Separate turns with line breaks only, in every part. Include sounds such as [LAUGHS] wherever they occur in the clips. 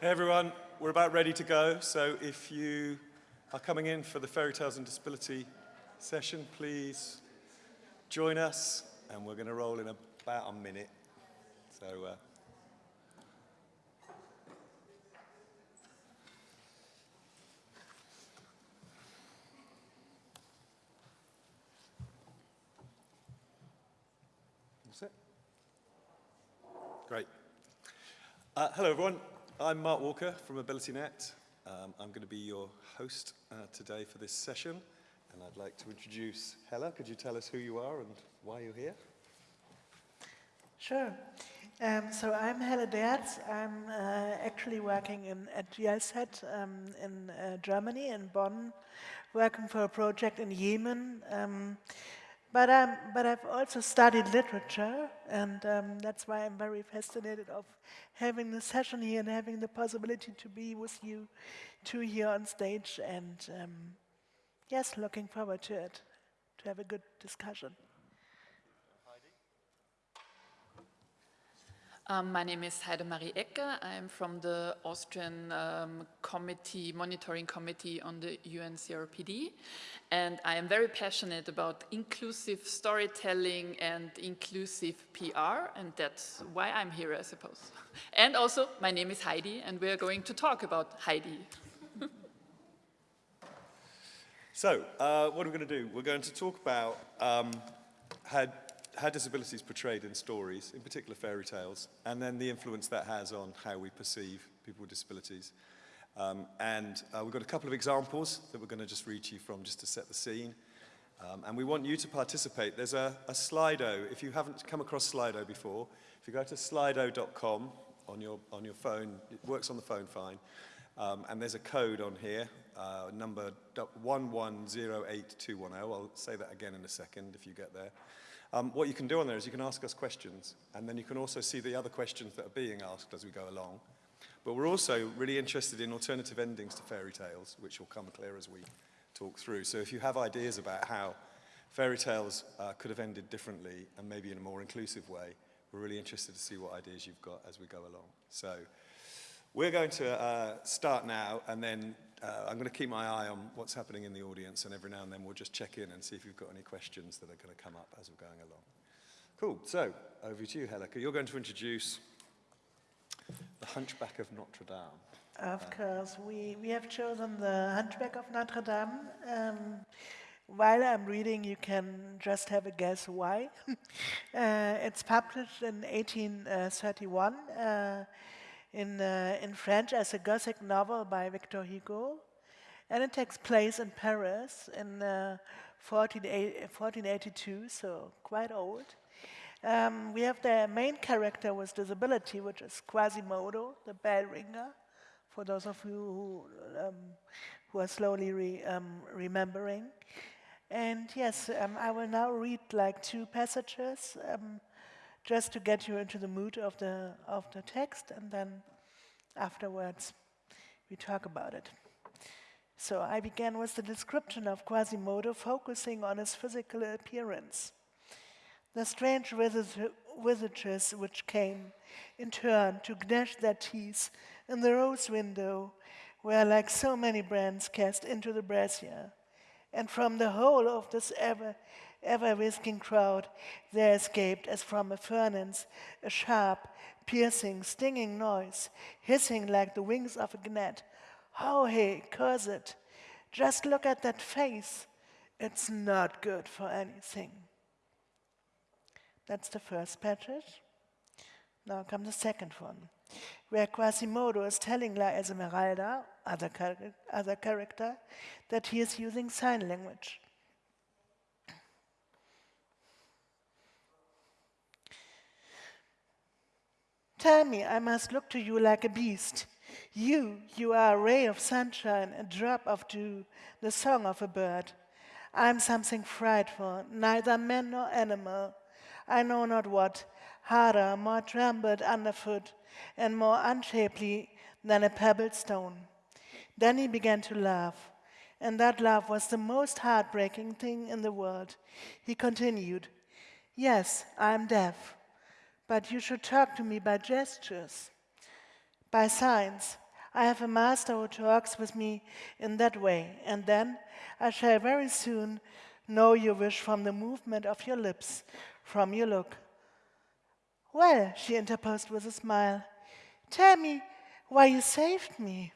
Hey everyone, we're about ready to go. So if you are coming in for the Fairy Tales and Disability session, please join us and we're going to roll in about a minute. So uh, That's it. Great. Uh, hello everyone. I'm Mark Walker from AbilityNet. Um, I'm going to be your host uh, today for this session, and I'd like to introduce Hella. Could you tell us who you are and why you're here?
Sure. Um, so I'm Hella Derz. I'm uh, actually working in, at GIZ um, in uh, Germany, in Bonn, working for a project in Yemen. But, um, but I've also studied literature, and um, that's why I'm very fascinated of having the session here and having the possibility to be with you two here on stage. And um, yes, looking forward to it, to have a good discussion.
Um, my name is Heidemarie Ecker. I'm from the Austrian um, committee, monitoring committee on the UN CRPD. And I am very passionate about inclusive storytelling and inclusive PR. And that's why I'm here, I suppose. [LAUGHS] And also, my name is Heidi, and we're going to talk about Heidi. [LAUGHS]
so, uh, what are we going to do? We're going to talk about um, how how disability is portrayed in stories, in particular fairy tales, and then the influence that has on how we perceive people with disabilities. Um, and uh, we've got a couple of examples that we're going to just read to you from just to set the scene. Um, and we want you to participate. There's a, a Slido. If you haven't come across Slido before, if you go to slido.com on your, on your phone, it works on the phone fine. Um, and there's a code on here, uh, number 1108210. I'll say that again in a second if you get there. Um, what you can do on there is you can ask us questions, and then you can also see the other questions that are being asked as we go along. But we're also really interested in alternative endings to fairy tales, which will come clear as we talk through. So if you have ideas about how fairy tales uh, could have ended differently and maybe in a more inclusive way, we're really interested to see what ideas you've got as we go along. So we're going to uh, start now, and then uh, I'm going to keep my eye on what's happening in the audience, and every now and then we'll just check in and see if you've got any questions that are going to come up as we're going along. Cool. So, over to you, Helica. You're going to introduce The Hunchback of Notre Dame.
Of course. We, we have chosen The Hunchback of Notre Dame. Um, while I'm reading, you can just have a guess why. [LAUGHS] uh, it's published in 1831. Uh, in, uh, in French as a Gothic novel by Victor Hugo. And it takes place in Paris in uh, 1482, so quite old. Um, we have the main character with disability, which is Quasimodo, the bell ringer, for those of you who, um, who are slowly re, um, remembering. And yes, um, I will now read like two passages um, just to get you into the mood of the, of the text, and then afterwards we talk about it. So I began with the description of Quasimodo, focusing on his physical appearance. The strange visages which came in turn to gnash their teeth in the rose window were like so many brands cast into the brazier. And from the whole of this ever ever whisking crowd, there escaped, as from a furnace, a sharp, piercing, stinging noise, hissing like the wings of a gnat. Oh, hey, curse it. Just look at that face. It's not good for anything. That's the first passage. Now comes the second one, where Quasimodo is telling La Esmeralda, other, char other character, that he is using sign language. Tell me, I must look to you like a beast. You, you are a ray of sunshine, a drop of dew, the song of a bird. I'm something frightful, neither man nor animal. I know not what, harder, more trampled underfoot, and more unshapely than a pebbled stone. Then he began to laugh, and that laugh was the most heartbreaking thing in the world. He continued, Yes, I'm deaf but you should talk to me by gestures, by signs. I have a master who talks with me in that way, and then I shall very soon know your wish from the movement of your lips, from your look. Well, she interposed with a smile, tell me why you saved me.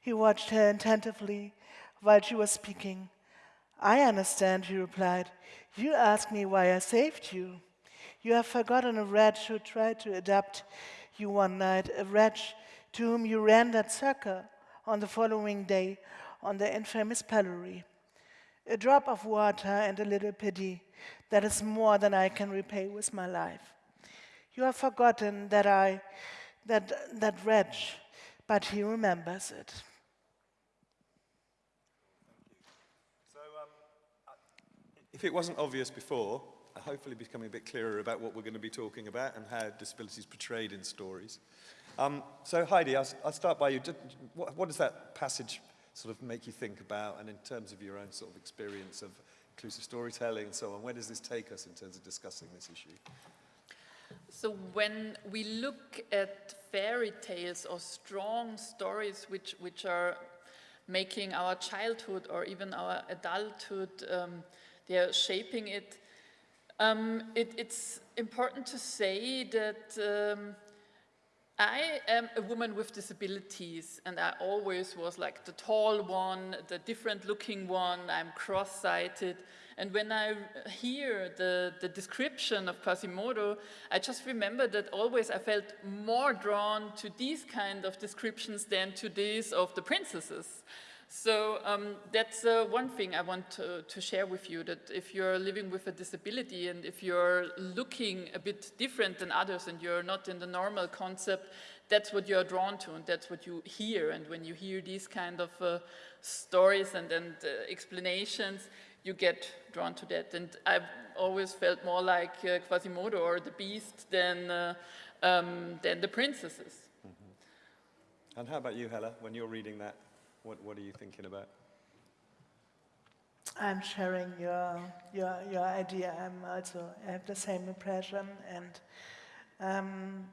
He watched her attentively while she was speaking. I understand, he replied. You asked me why I saved you. You have forgotten a wretch who tried to adapt you one night, a wretch to whom you ran that succor on the following day on the infamous pillory. A drop of water and a little pity, that is more than I can repay with my life. You have forgotten that I, that, that wretch, but he remembers it.
Um, if it wasn't obvious before, hopefully becoming a bit clearer about what we're going to be talking about and how disability is portrayed in stories. Um, so Heidi, I'll, I'll start by you. Did, what, what does that passage sort of make you think about and in terms of your own sort of experience of inclusive storytelling and so on, where does this take us in terms of discussing this issue?
So when we look at fairy tales or strong stories which, which are making our childhood or even our adulthood um, they are shaping it. Um, it it's important to say that um, I am a woman with disabilities and I always was like the tall one, the different looking one, I'm cross-sighted. And when I hear the, the description of Quasimodo, I just remember that always I felt more drawn to these kind of descriptions than to these of the princesses. So um, that's uh, one thing I want to, to, share with you, that if you're living with a disability and if you're looking a bit different than others and you're not in the normal concept, that's what you're drawn to and that's what you hear. And when you hear these kind of uh, stories and, and uh, explanations, you get drawn to that. And I've always felt more like uh, Quasimodo or the Beast than, uh, um, than the princesses. Mm
-hmm. And how about you, Hella, when you're reading that? What, what are you thinking about?
I'm sharing your, your, your idea. I'm also, I have the same impression. And um,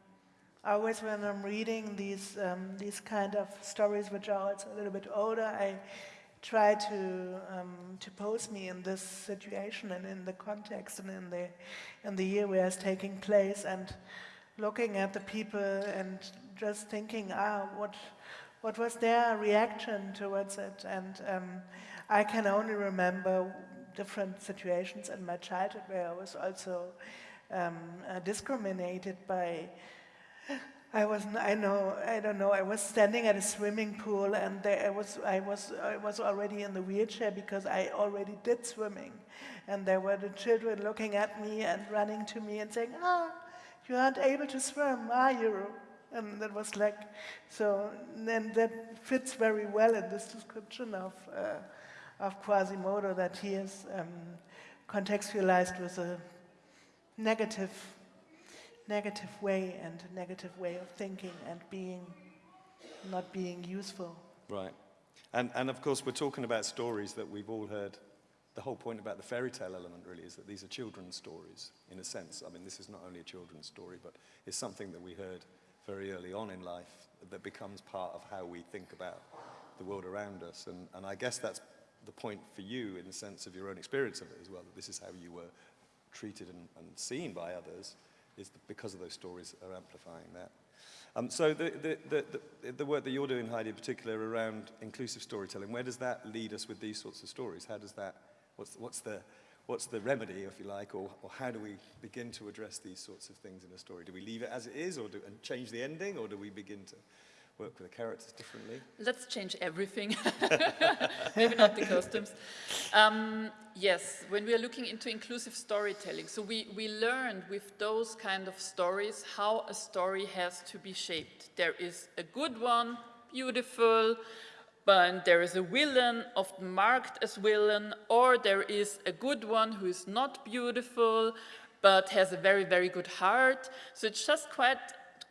always when I'm reading these, um, these kind of stories, which are also a little bit older, I try to, um, to pose me in this situation and in the context and in the, in the year where it's taking place and looking at the people and just thinking, ah, what, what was their reaction towards it? And um, I can only remember different situations in my childhood where I was also um, uh, discriminated by I was, I know, I don't know, I was standing at a swimming pool and there I was, I was, I was already in the wheelchair because I already did swimming. And there were the children looking at me and running to me and saying, ah, you aren't able to swim, are you? And that was like, so then that fits very well in this description of, uh, of Quasimodo that he is um, contextualized with a negative, negative way and a negative way of thinking and being, not being useful.
Right. And, and of course, we're talking about stories that we've all heard. The whole point about the fairy tale element really is that these are children's stories, in a sense. I mean, this is not only a children's story, but it's something that we heard very early on in life that becomes part of how we think about the world around us. And, and I guess that's the point for you in the sense of your own experience of it as well, that this is how you were treated and, and seen by others, is because of those stories are amplifying that. Um, so the, the, the, the, the work that you're doing, Heidi, in particular around inclusive storytelling, where does that lead us with these sorts of stories? How does that, what's, what's the, what's the remedy, if you like, or, or how do we begin to address these sorts of things in a story? Do we leave it as it is or do, and change the ending, or do we begin to work with the characters differently?
Let's change everything, [LAUGHS] maybe not the costumes. Um, yes, when we are looking into inclusive storytelling, so we, we learned with those kind of stories how a story has to be shaped. There is a good one, beautiful, but there is a villain, often marked as villain, or there is a good one who is not beautiful, but has a very, very good heart. So it's just quite,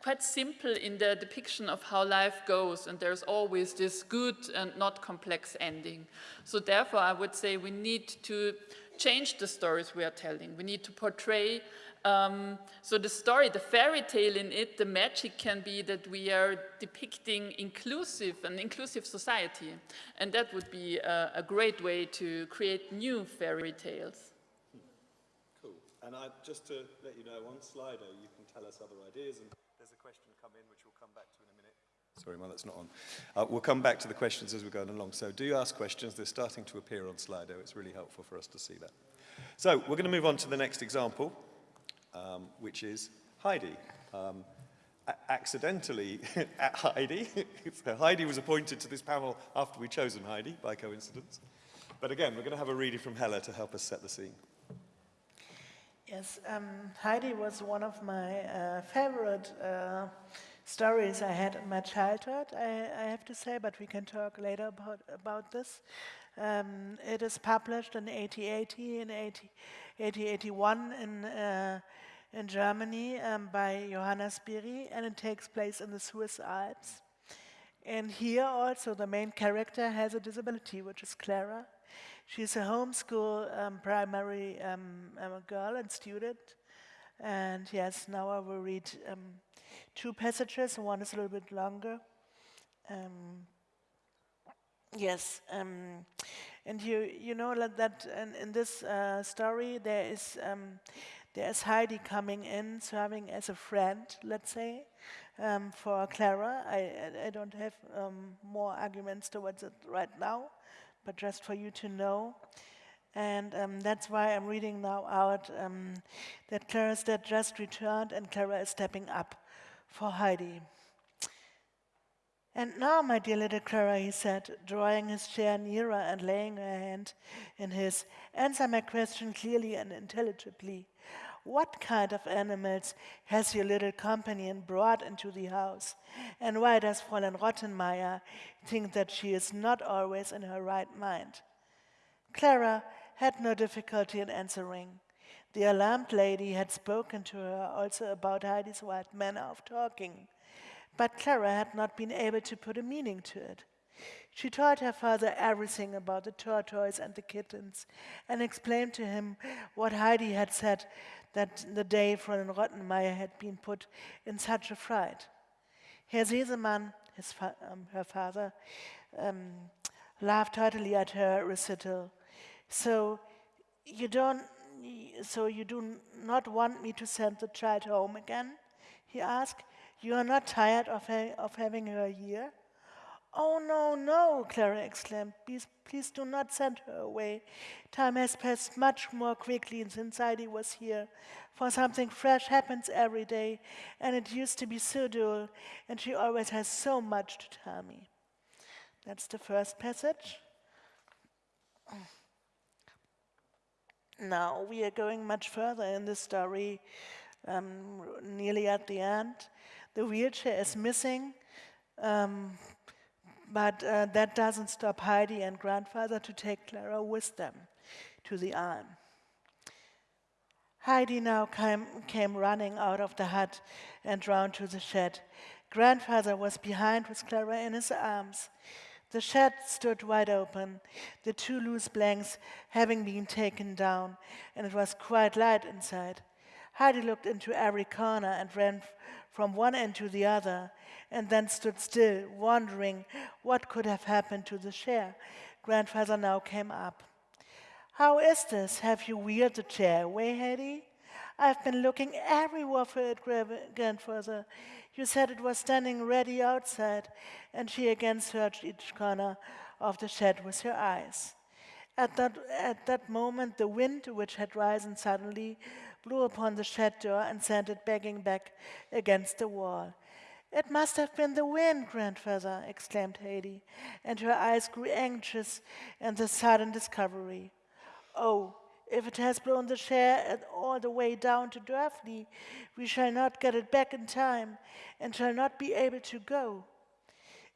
quite simple in the depiction of how life goes, and there's always this good and not complex ending. So therefore, I would say we need to change the stories we are telling. We need to portray Um, so the story, the fairy tale in it, the magic can be that we are depicting inclusive, an inclusive society. And that would be a, a great way to create new fairy tales.
Cool. And I, just to let you know, on Slido, you can tell us other ideas, and there's a question come in, which we'll come back to in a minute. Sorry, well, that's not on. Uh, we'll come back to the questions as we're going along. So do ask questions. They're starting to appear on Slido. It's really helpful for us to see that. So we're going to move on to the next example, um, which is Heidi. Um, accidentally [LAUGHS] at Heidi. so [LAUGHS] Heidi was appointed to this panel after we'd chosen Heidi, by coincidence. But again, we're going to have a reading from Hella to help us set the scene.
Yes, um, Heidi was one of my uh, favorite uh, stories I had in my childhood, I, I, have to say, but we can talk later about, about this. Um, it is published in 1880 and 1881 in, uh, in Germany um, by Johanna Spyri, and it takes place in the Swiss Alps. And here also the main character has a disability, which is Clara. She's a homeschool um, primary um, um girl and student. And yes, now I will read um, two passages, one is a little bit longer. Um, yes, um, and you you know that in, in this uh, story there is um, there is Heidi coming in, serving as a friend, let's say, um, for Clara. I, I don't have um, more arguments towards it right now, but just for you to know. And um, that's why I'm reading now out um, that Clara's dad just returned and Clara is stepping up for Heidi. And now, my dear little Clara, he said, drawing his chair nearer and laying her hand in his, answer my question clearly and intelligibly. What kind of animals has your little companion brought into the house? And why does Fräulein Rottenmeier think that she is not always in her right mind? Clara had no difficulty in answering. The alarmed lady had spoken to her also about Heidi's wild manner of talking, but Clara had not been able to put a meaning to it. She told her father everything about the tortoise and the kittens and explained to him what Heidi had said that the day Fräulein Rottenmeier had been put in such a fright. Herr Sesemann, fa um, her father, um, laughed heartily at her recital. So you don't so you do not want me to send the child home again? He asked. You are not tired of, ha of having her here? Oh, no, no, Clara exclaimed. Please, please do not send her away. Time has passed much more quickly since Heidi was here. For something fresh happens every day, and it used to be so dull, and she always has so much to tell me. That's the first passage. Now we are going much further in the story, um, nearly at the end. The wheelchair is missing, um, but uh, that doesn't stop Heidi and grandfather to take Clara with them to the arm. Heidi now came, came running out of the hut and round to the shed. Grandfather was behind with Clara in his arms. The shed stood wide open, the two loose blanks having been taken down, and it was quite light inside. Heidi looked into every corner and ran from one end to the other, and then stood still, wondering what could have happened to the chair. Grandfather now came up. How is this? Have you wheeled the chair away, Heidi? I've been looking everywhere for it, grandfather. You said it was standing ready outside, and she again searched each corner of the shed with her eyes. At that, at that moment, the wind, which had risen suddenly, blew upon the shed door and sent it banging back against the wall. It must have been the wind, grandfather, exclaimed Heidi, and her eyes grew anxious in the sudden discovery. Oh, if it has blown the chair all the way down to Dörfli, we shall not get it back in time and shall not be able to go.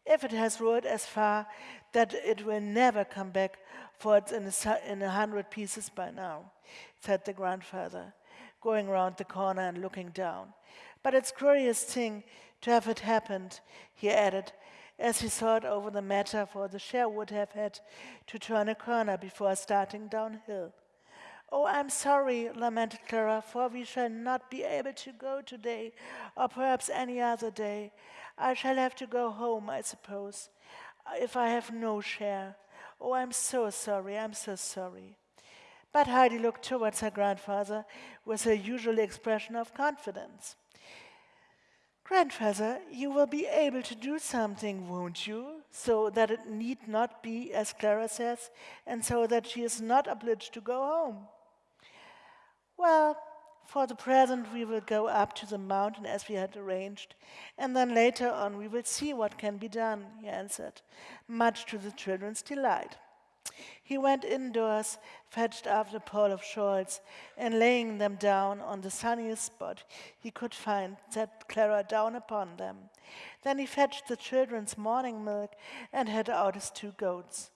If it has rolled as far that it will never come back, for it's in a, in a hundred pieces by now, said the grandfather, going round the corner and looking down. But it's curious thing to have it happened, he added, as he thought over the matter, for the chair would have had to turn a corner before starting downhill. Oh, I'm sorry, lamented Clara, for we shall not be able to go today, or perhaps any other day. I shall have to go home, I suppose, if I have no share. Oh, I'm so sorry, I'm so sorry. But Heidi looked towards her grandfather with her usual expression of confidence. Grandfather, you will be able to do something, won't you? So that it need not be, as Clara says, and so that she is not obliged to go home. Well, for the present, we will go up to the mountain as we had arranged, and then later on we will see what can be done, he answered, much to the children's delight. He went indoors, fetched up a pile of shawls, and laying them down on the sunniest spot he could find, set Clara down upon them. Then he fetched the children's morning milk and had out his two goats.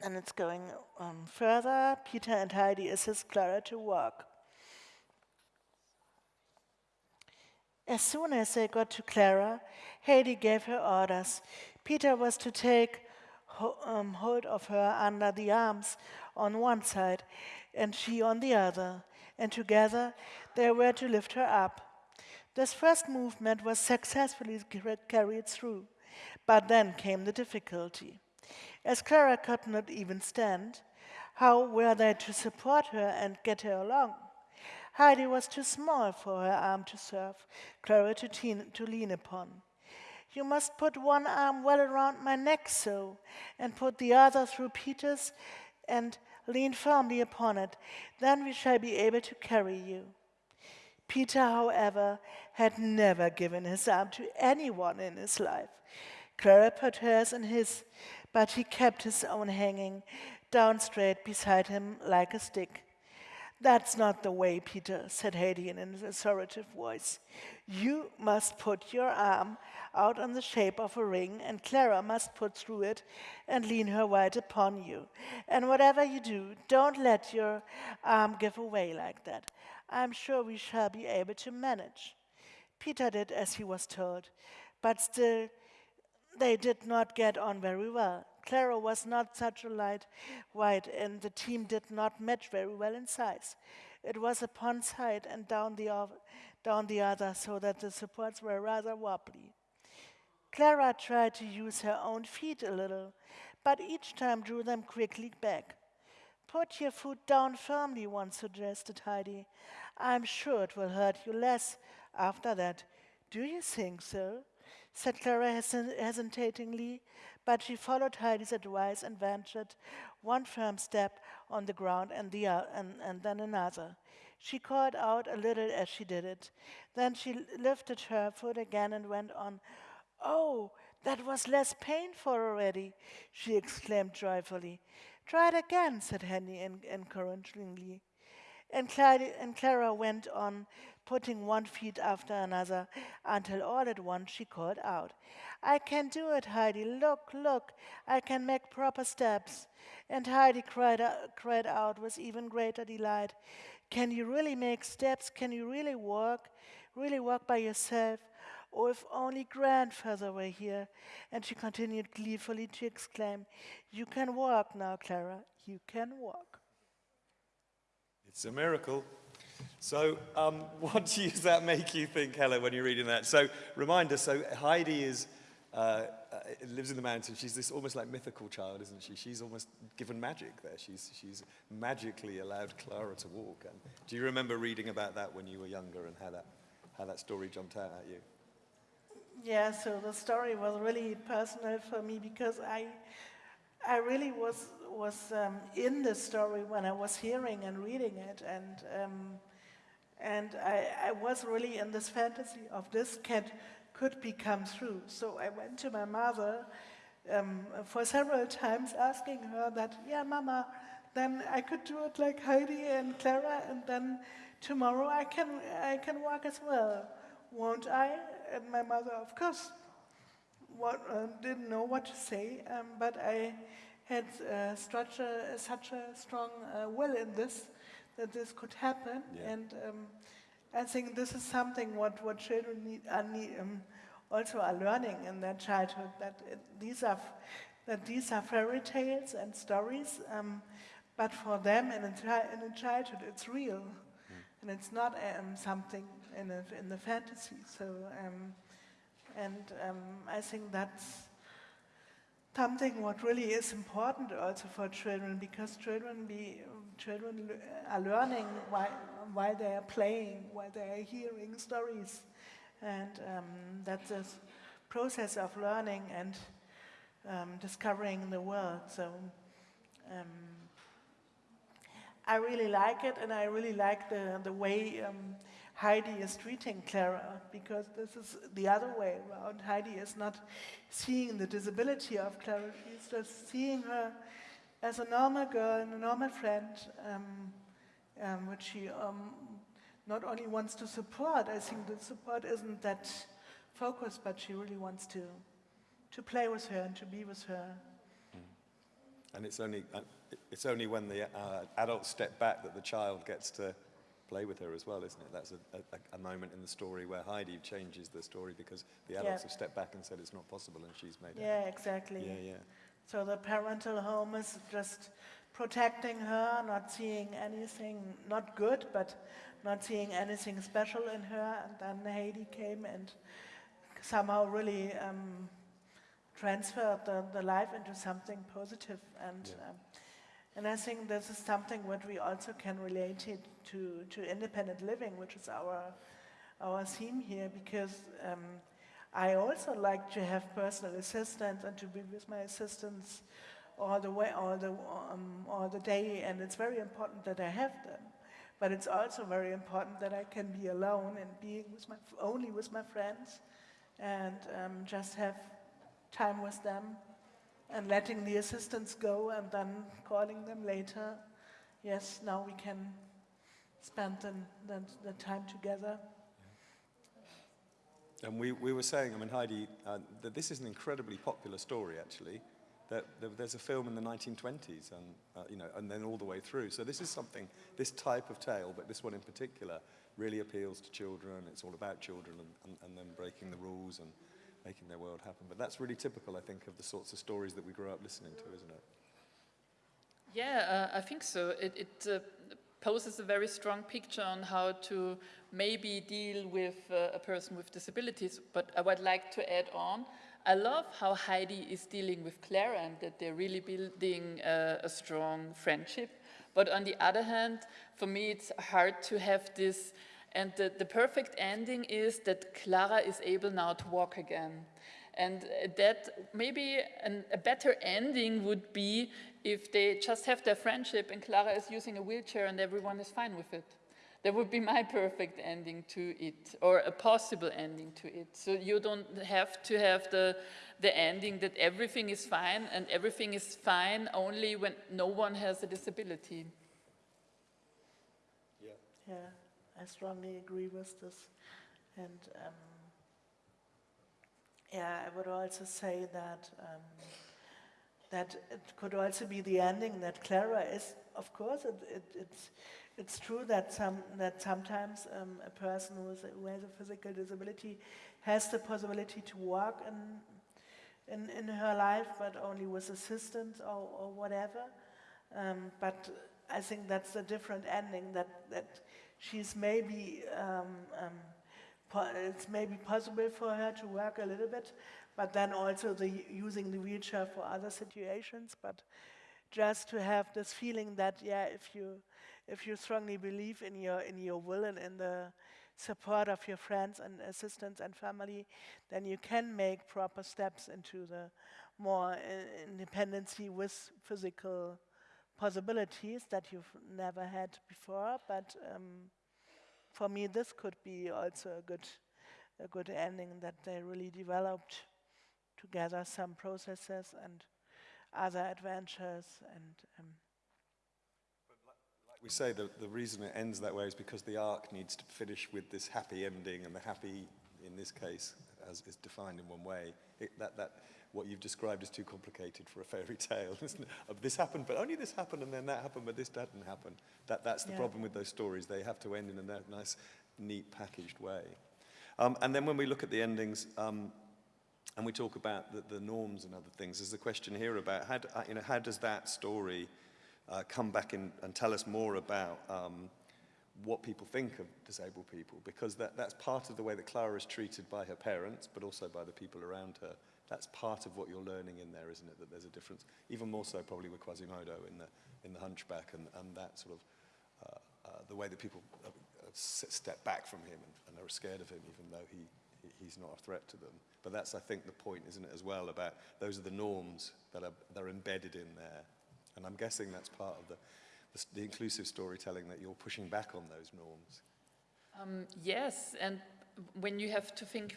And it's going um, further. Peter and Heidi assist Clara to walk. As soon as they got to Clara, Heidi gave her orders. Peter was to take um, hold of her under the arms on one side and she on the other, and together they were to lift her up. This first movement was successfully carried through, but then came the difficulty. As Clara could not even stand, how were they to support her and get her along? Heidi was too small for her arm to serve, Clara teen, to lean upon. You must put one arm well around my neck so, and put the other through Peter's, and lean firmly upon it. Then we shall be able to carry you. Peter, however, had never given his arm to anyone in his life. Clara put hers in his, but he kept his own hanging down straight beside him like a stick. That's not the way, Peter, said Heidi in an authoritative voice. You must put your arm out in the shape of a ring, and Clara must put through it and lean her weight upon you. And whatever you do, don't let your arm give away like that. I'm sure we shall be able to manage. Peter did as he was told, but still they did not get on very well. Clara was not such a light weight, and the team did not match very well in size. It was upon side and down the, down the other, so that the supports were rather wobbly. Clara tried to use her own feet a little, but each time drew them quickly back. Put your foot down firmly, once suggested Heidi. I'm sure it will hurt you less after that. Do you think so? Said Clara hesitatingly, but she followed Heidi's advice and ventured one firm step on the ground and, the, and, and then another. She called out a little as she did it. Then she lifted her foot again and went on. Oh, that was less painful already, she exclaimed joyfully. Try it again, said Henny encouragingly. And Clara went on, putting one feet after another, until all at once she called out, I can do it, Heidi. Look, look, I can make proper steps. And Heidi cried, out, cried out with even greater delight, Can you really make steps? Can you really walk? Really walk by yourself? Oh, if only grandfather were here. And she continued gleefully to exclaim, You can walk now, Clara. You can walk.
It's a miracle. So, um, [LAUGHS] what does that make you think, Helen, when you're reading that? So, remind us. So, Heidi is uh, uh, lives in the mountains. She's this almost like mythical child, isn't she? She's almost given magic there. She's she's magically allowed Clara to walk. And do you remember reading about that when you were younger and how that how that story jumped out at you?
Yeah. So the story was really personal for me because I I really was was um, in the story when I was hearing and reading it, and um, and I, I, was really in this fantasy of this cat could become true. So I went to my mother um, for several times, asking her that, yeah, Mama, then I could do it like Heidi and Clara, and then tomorrow I can I can walk as well, won't I? And my mother, of course, what, uh, didn't know what to say, um, but I had uh, such, a, such a strong uh, will in this that this could happen. Yeah. And um, I think this is something what, what children need, are need, um, also are learning in their childhood, that it, these are that these are fairy tales and stories, um, but for them in a, in a childhood, it's real, and it's not um, something in, a, in the fantasy. So, um, and um, I think that's something what really is important also for children because children be children are learning while, while they are playing, while they are hearing stories, and um, that's a process of learning and um, discovering the world. So um, I really like it, and I really like the the way. Um, Heidi is treating Clara because this is the other way around. Heidi is not seeing the disability of Clara, she's just seeing her as a normal girl and a normal friend, um, um, which she um, not only wants to support, I think the support isn't that focused, but she really wants to, to play with her and to be with her.
And it's only, uh, it's only when the uh, adults step back that the child gets to play with her as well, isn't it? That's a, a, a moment in the story where Heidi changes the story because the adults
Yeah.
have stepped back and said it's not possible and she's made it.
Yeah, exactly.
Yeah, yeah.
So the parental home is just protecting her, not seeing anything, not good, but not seeing anything special in her. And then Heidi came and somehow really um, transferred the, the life into something positive. And,
Yeah.
um, and I think this is something what we also can relate it to, to independent living, which is our, our theme here, because um, I also like to have personal assistants and to be with my assistants all the way, all the, um, all the day, and it's very important that I have them. But it's also very important that I can be alone and being with my, only with my friends, and um, just have time with them, and letting the assistants go, and then calling them later. Yes, now we can spend the, the, the time together.
And we, we were saying, I mean, Heidi, uh, that this is an incredibly popular story, actually. That, there's a film in the 1920s, and, uh, you know, and then all the way through. So this is something, this type of tale, but this one in particular, really appeals to children. It's all about children and, and, and them breaking the rules and making their world happen. But that's really typical, I think, of the sorts of stories that we grew up listening to, isn't it?
Yeah, uh, I think so. It, it uh, poses a very strong picture on how to maybe deal with uh, a person with disabilities. But I would like to add on, I love how Heidi is dealing with Clara and that they're really building uh, a strong friendship. But on the other hand, for me, it's hard to have this. And the, the perfect ending is that Clara is able now to walk again. And uh, that maybe an, a better ending would be if they just have their friendship and Clara is using a wheelchair and everyone is fine with it. That would be my perfect ending to it, or a possible ending to it. So you don't have to have the, the ending that everything is fine and everything is fine only when no one has a disability.
Yeah. Yeah, I strongly agree with this. And um, yeah, I would also say that um, that it could also be the ending that Clara is. Of course, it, it, it's it's true that some that sometimes um, a person who, is, who has a physical disability has the possibility to walk in in, in her life, but only with assistance or, or whatever. Um, but I think that's a different ending. That that she's maybe um, um, it's maybe possible for her to work a little bit, but then also the using the wheelchair for other situations. But just to have this feeling that yeah, if you if you strongly believe in your in your will and in the support of your friends and assistants and family, then you can make proper steps into the more uh, independency with physical possibilities that you've never had before. But um, for me, this could be also a good a good ending that they really developed together some processes and other adventures and. Um,
we say, the, the reason it ends that way is because the arc needs to finish with this happy ending, and the happy, in this case, as is defined in one way. It, that, that, what you've described as too complicated for a fairy [LAUGHS] tale. isn't it? Of this happened, but only this happened, and then that happened, but this didn't happen. That, that's the
Yeah.
problem with those stories. They have to end in a nice, neat, packaged way. Um, and then when we look at the endings, um, and we talk about the, the norms and other things. There's a question here about how, do, uh, you know, how does that story uh, come back in and tell us more about um, what people think of disabled people? Because that, that's part of the way that Clara is treated by her parents, but also by the people around her. That's part of what you're learning in there, isn't it? That there's a difference, even more so probably with Quasimodo in the, in the Hunchback and, and that sort of, uh, uh, the way that people uh, step back from him and, and are scared of him, even though he, he- he's not a threat to them. But that's, I think, the point, isn't it, as well, about those are the norms that are, that are embedded in there. And I'm guessing that's part of the, the, the inclusive storytelling that you're pushing back on those norms.
Um, yes, and when you have to think,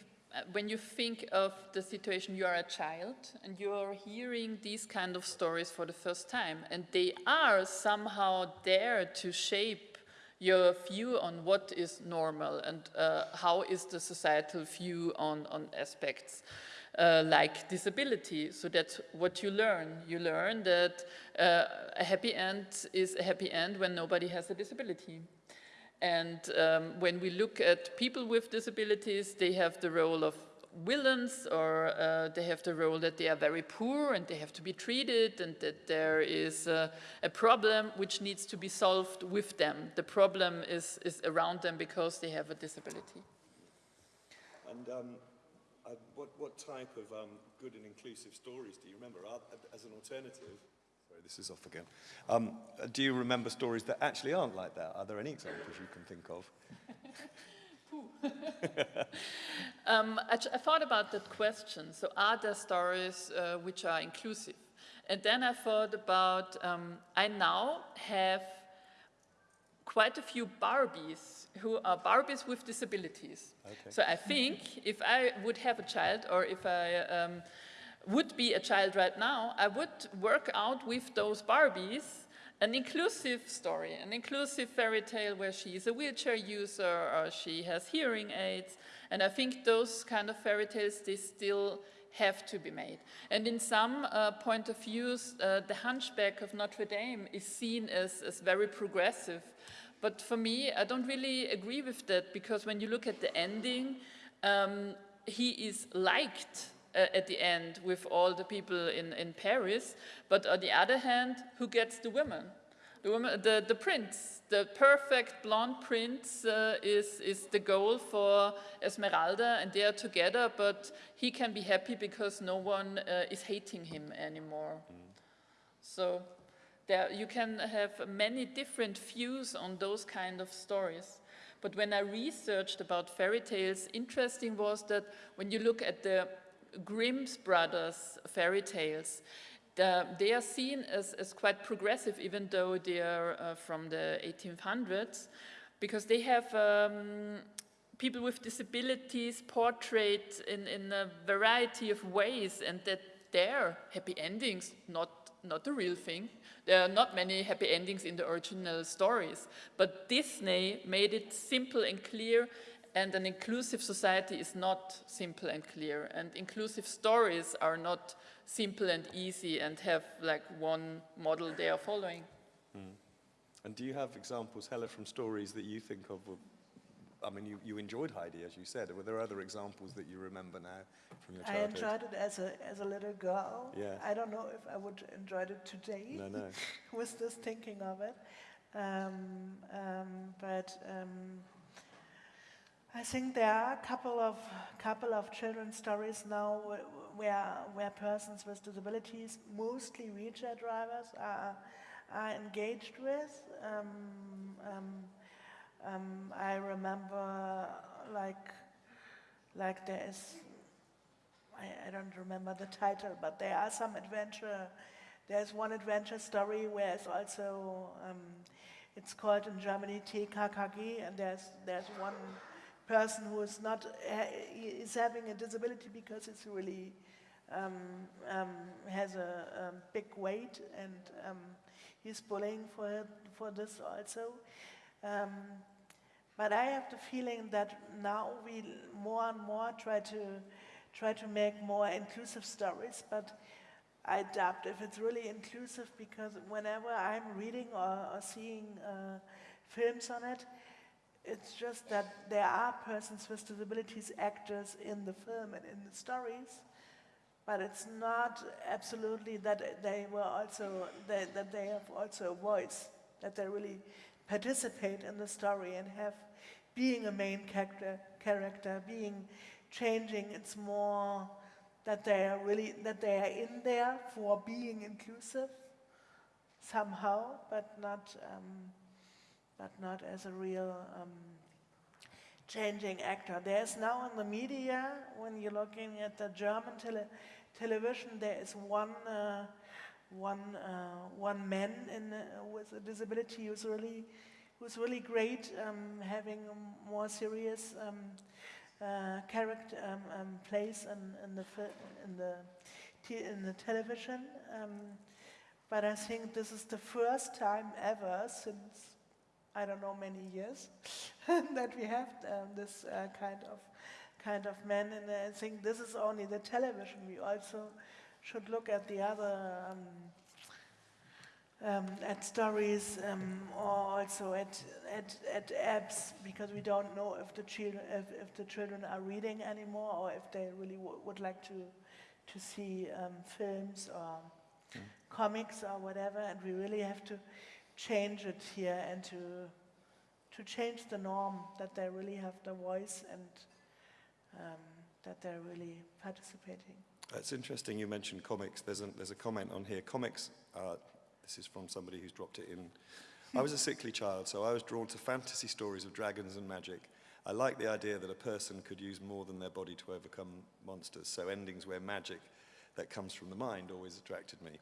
when you think of the situation, you are a child and you are hearing these kind of stories for the first time, and they are somehow there to shape your view on what is normal and uh, how is the societal view on, on aspects. Uh, like disability. So that's what you learn. You learn that uh, a happy end is a happy end when nobody has a disability. And um, when we look at people with disabilities, they have the role of villains or uh, they have the role that they are very poor and they have to be treated and that there is a problem which needs to be solved with them. The problem is, is around them because they have a disability.
And um, uh, what, what type of um, good and inclusive stories do you remember as an alternative? Sorry, this is off again. Um, do you remember stories that actually aren't like that? Are there any examples you can think of? [LAUGHS]
Um, I, I thought about that question. So, are there stories uh, which are inclusive? And then I thought about um, I now have quite a few Barbies who are Barbies with disabilities.
Okay.
So I think if I would have a child or if I um, would be a child right now, I would work out with those Barbies an inclusive story, an inclusive fairy tale where she is a wheelchair user or she has hearing aids. And I think those kind of fairy tales, they still have to be made. And in some uh, point of views, uh, the Hunchback of Notre Dame is seen as, as very progressive. But for me, I don't really agree with that because when you look at the ending, um, he is liked uh, at the end with all the people in, in Paris. But on the other hand, who gets the woman? The, woman, the, the prince, the perfect blonde prince uh, is, is the goal for Esmeralda, and they are together, but he can be happy because no one uh, is hating him anymore. So there, you can have many different views on those kind of stories. But when I researched about fairy tales, interesting was that when you look at the Grimm's brothers fairy tales, the, they are seen as, as quite progressive, even though they are uh, from the 1800s, because they have um, people with disabilities portrayed in, in a variety of ways, and that their happy endings, not, not the real thing. There are not many happy endings in the original stories, but Disney made it simple and clear and an inclusive society is not simple and clear. And inclusive stories are not simple and easy and have like one model they are following.
And do you have examples, Hella, from stories that you think of? I mean, you, you enjoyed Heidi, as you said. Were there other examples that you remember now from your childhood?
I
childhood?
enjoyed it as a, as a little girl.
Yeah.
I don't know if I would enjoy it today
No, no. [LAUGHS]
with this thinking of it. Um, um, but um, I think there are a couple of couple of children's stories now where where persons with disabilities, mostly wheelchair drivers, are are engaged with. Um, um, um, I remember like like there is I, I don't remember the title, but there are some adventure. There's one adventure story where it's also um, it's called in Germany TKKG, and there's there's one person who is not is having a disability because it's really um, um, has a, um big weight and um, he's bullying for for this also. Um, but I have the feeling that now we more and more try to try to make more inclusive stories, but I doubt if it's really inclusive because whenever I'm reading or, or seeing uh, films on it, it's just that there are persons with disabilities actors in the film and in the stories, but it's not absolutely that they were also that, that they have also a voice, that they really participate in the story and have being a main character, character being changing. It's more that they are really that they are in there for being inclusive somehow, but not um, but not as a real um, changing actor. There's now in the media, when you're looking at the German tele television, there is one, uh, one, uh, one man in, uh, with a disability who's really, who's really great, um, having more serious um, uh, character um, um, place in, in the in the in the television. Um, but I think this is the first time ever since I don't know many years [LAUGHS] that we have um, this uh, kind of kind of man. And I think this is only the television. We also should look at the other um, um, at stories um, or also at, at, at apps because we don't know if the children if, if the children are reading anymore or if they really would like to to see um, films or mm. comics or whatever and we really have to change it here and to to change the norm that they really have the voice and um, that they're really participating.
It's interesting you mentioned comics. There's a, there's a comment on here. Comics, uh, this is from somebody who's dropped it in. I was a sickly child, so I was drawn to fantasy stories of dragons and magic. I like the idea that a person could use more than their body to overcome monsters, so endings where magic that comes from the mind always attracted me.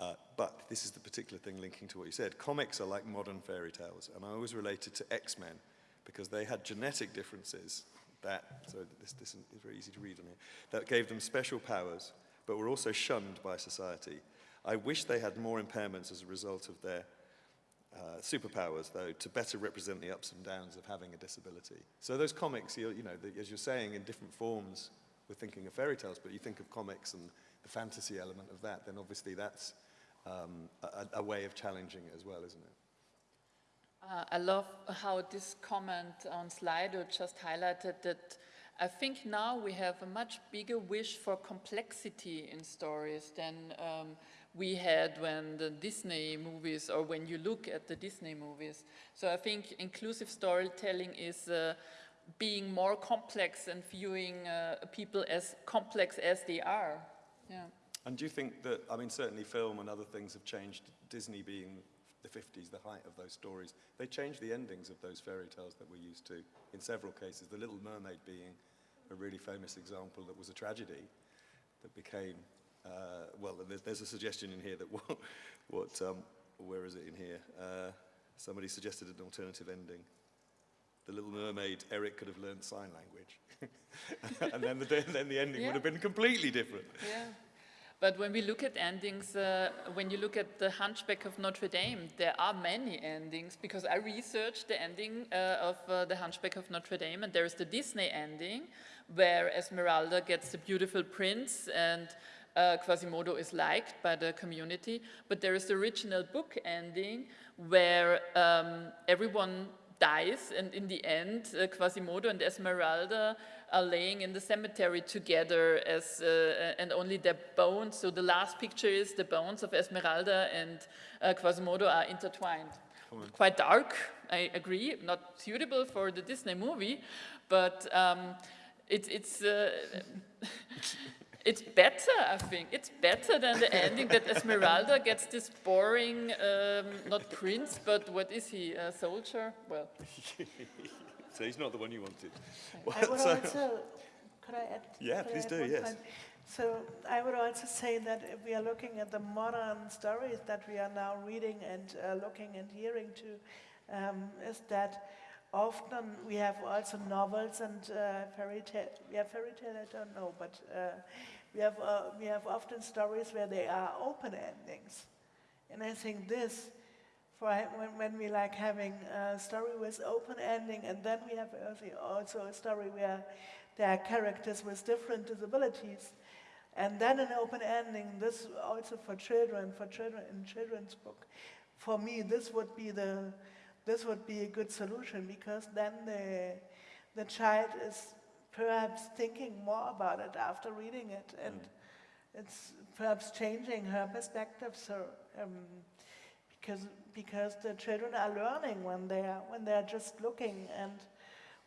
Uh, but this is the particular thing linking to what you said. Comics are like modern fairy tales, and I always related to X-Men because they had genetic differences that, so this, this is very easy to read on here, that gave them special powers, but were also shunned by society. I wish they had more impairments as a result of their uh, superpowers, though, to better represent the ups and downs of having a disability. So those comics, you know, the, as you're saying, in different forms, we're thinking of fairy tales, but you think of comics and the fantasy element of that, then obviously that's um, a, a, way of challenging it as well, isn't it?
Uh, I love how this comment on Slido just highlighted that I think now we have a much bigger wish for complexity in stories than um, we had when the Disney movies or when you look at the Disney movies. So I think inclusive storytelling is uh, being more complex and viewing uh, people as complex as they are. Yeah.
And do you think that, I mean, certainly film and other things have changed, Disney being the 50s, the height of those stories, they changed the endings of those fairy tales that we're used to in several cases, The Little Mermaid being a really famous example that was a tragedy that became, uh, well, there's, there's, a suggestion in here that [LAUGHS] what, what um, where is it in here? Uh, somebody suggested an alternative ending. The Little Mermaid, Eric could have learned sign language. [LAUGHS] and then the, then the ending yeah. would have been completely different.
Yeah. But when we look at endings, uh, when you look at the Hunchback of Notre Dame, there are many endings because I researched the ending uh, of uh, the Hunchback of Notre Dame and there is the Disney ending where Esmeralda gets the beautiful prince and uh, Quasimodo is liked by the community. But there is the original book ending where um, everyone dies and in the end uh, Quasimodo and Esmeralda are laying in the cemetery together as uh, and only their bones so the last picture is the bones of Esmeralda and uh, Quasimodo are intertwined quite dark I agree not suitable for the Disney movie but um, it, it's uh, [LAUGHS] It's better, I think. It's better than the ending that Esmeralda gets this boring, um, not prince, but what is he, a soldier? Well. [LAUGHS]
so he's not the one you wanted.
I would so, also, could I add?
Yeah, please do, yes. Point?
So I would also say that if we are looking at the modern stories that we are now reading and uh, looking and hearing to, um, is that often we have also novels and uh, fairy tale. Yeah, fairy tale. I don't know, but uh, we have, uh, we have often stories where they are open endings. And I think this, for when, when we like having a story with open ending, and then we have also a story where there are characters with different disabilities, and then an open ending, this also for children, for children in children's book. For me, this would be the, this would be a good solution because then the, the child is perhaps thinking more about it after reading it and, it's perhaps changing her perspective. So um, because because the children are learning when they are when they are just looking and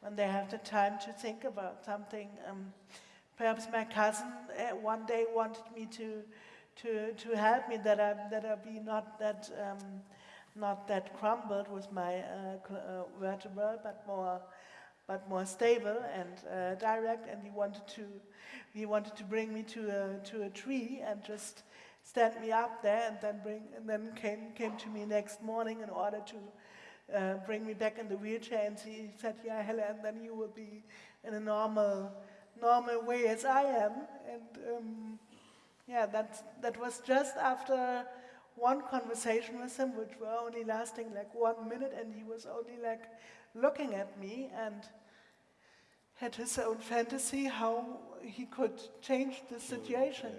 when they have the time to think about something. Um, perhaps my cousin uh, one day wanted me to to to help me that I that I be not that um, not that crumbled with my uh, uh, vertebral, but more but more stable and uh, direct. And he wanted to he wanted to bring me to a to a tree and just stand me up there and then bring and then came came to me next morning in order to uh, bring me back in the wheelchair. And he said yeah Helen then you will be in a normal normal way as I am. And um, yeah that that was just after one conversation with him which were only lasting like one minute. And he was only like looking at me and had his own fantasy how he could change the situation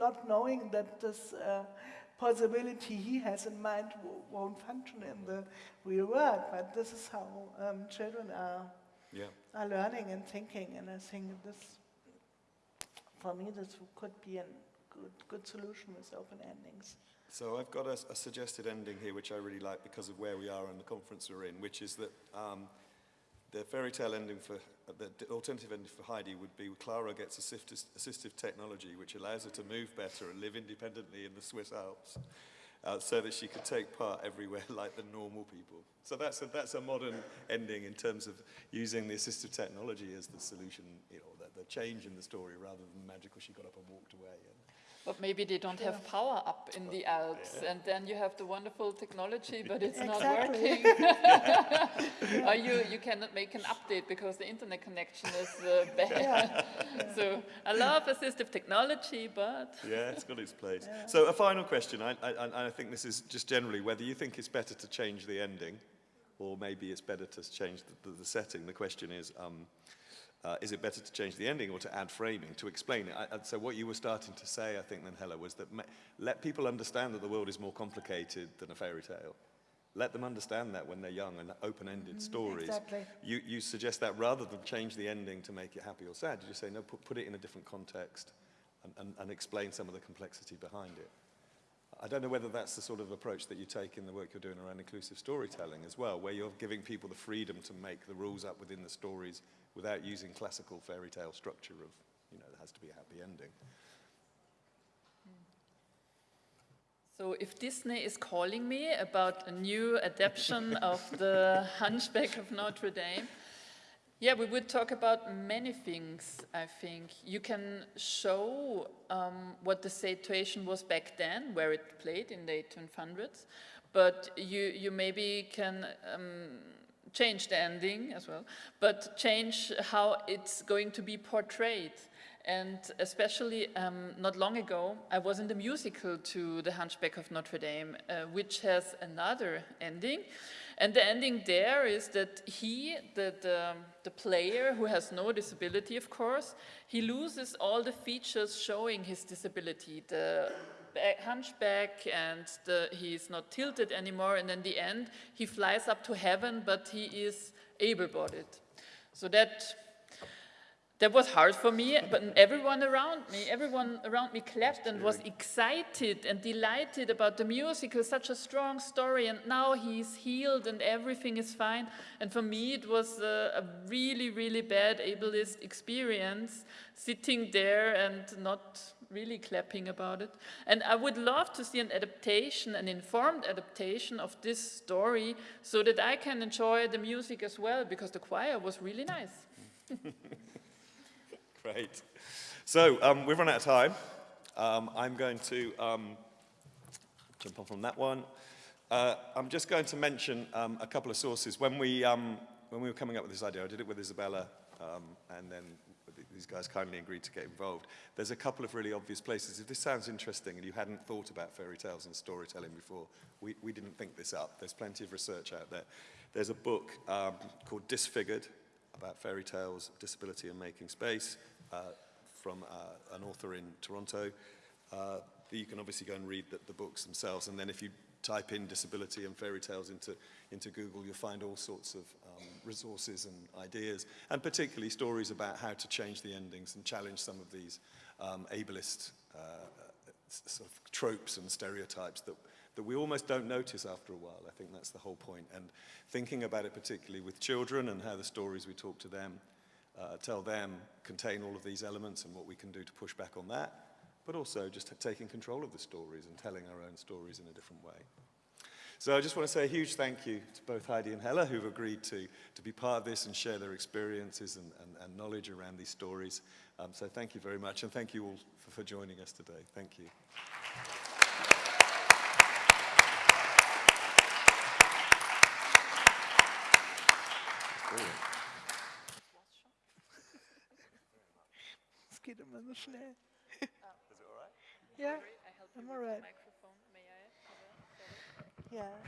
not knowing that this uh, possibility he has in mind w- won't function in the real world. But this is how um, children are,
yeah.
are learning and thinking, and I think this, for me, this could be a good, good solution with open endings.
So I've got a, a suggested ending here, which I really like because of where we are and the conference we're in, which is that um, the fairy tale ending for, uh, the alternative ending for Heidi would be Clara gets assistive, assistive technology, which allows her to move better and live independently in the Swiss Alps, uh, so that she could take part everywhere [LAUGHS] like the normal people. So that's a, that's a modern ending in terms of using the assistive technology as the solution, you know, the, the change in the story rather than magical she got up and walked away. And,
But maybe they don't have power up in the Alps, and then you have the wonderful technology, [LAUGHS] but it's not working. [LAUGHS] [LAUGHS] or you, you cannot make an update because the internet connection is uh, bad. so I love assistive technology, but
Yeah, it's got its place. So a final question, I, I, I think this is just generally whether you think it's better to change the ending or maybe it's better to change the, the, the setting. The question is, um, uh, is it better to change the ending or to add framing, to explain it? I, so what you were starting to say, I think, then, Hella, was that let people understand that the world is more complicated than a fairy tale. Let them understand that when they're young and open-ended stories.
exactly.
You, you suggest that rather than change the ending to make it happy or sad, you just say, no, put, put it in a different context and, and, and explain some of the complexity behind it. I don't know whether that's the sort of approach that you take in the work you're doing around inclusive storytelling as well, where you're giving people the freedom to make the rules up within the stories without using classical fairy tale structure of, you know, there has to be a happy ending.
So if Disney is calling me about a new adaptation [LAUGHS] of the Hunchback of Notre Dame, yeah, we would talk about many things, I think. You can show um, what the situation was back then, where it played in the 1800s, but you, you maybe can um, change the ending as well, but change how it's going to be portrayed. And especially um, not long ago, I was in the musical to The Hunchback of Notre Dame, uh, which has another ending. And the ending there is that he, the, the, the player who has no disability, of course, he loses all the features showing his disability. The hunchback and the, he's not tilted anymore. And in the end, he flies up to heaven, but he is able-bodied. So that that was hard for me, but everyone around me, everyone around me clapped and was excited and delighted about the musical, such a strong story, and now he's healed and everything is fine. And for me, it was a, a really, really bad ableist experience, sitting there and not really clapping about it. And I would love to see an adaptation, an informed adaptation of this story, so that I can enjoy the music as well, because the choir was really nice. [LAUGHS]
Great. So um, we've run out of time. Um, I'm going to um, jump off on that one. Uh, I'm just going to mention um, a couple of sources. When we, um, when we were coming up with this idea, I did it with Isabella, um, and then these guys kindly agreed to get involved. There's a couple of really obvious places. If this sounds interesting and you hadn't thought about fairy tales and storytelling before, we, we didn't think this up. There's plenty of research out there. There's a book um, called Disfigured about fairy tales, disability and making space uh, from uh, an author in Toronto. Uh, you can obviously go and read the, the books themselves, and then if you type in disability and fairy tales into, into Google, you'll find all sorts of um, resources and ideas, and particularly stories about how to change the endings and challenge some of these um, ableist uh, sort of tropes and stereotypes that, that we almost don't notice after a while. I think that's the whole point. And thinking about it particularly with children and how the stories we talk to them, uh, tell them, contain all of these elements and what we can do to push back on that, but also just taking control of the stories and telling our own stories in a different way. So I just want to say a huge thank you to both Heidi and Hella who've agreed to, to be part of this and share their experiences and, and, and knowledge around these stories. Um, so thank you very much and thank you all for, for joining us today. Thank you.
Es geht immer so schnell.
Is it all right?
Ja,
I help
I'm
all right.
all
with the
right.
microphone, may I? have a-
ja.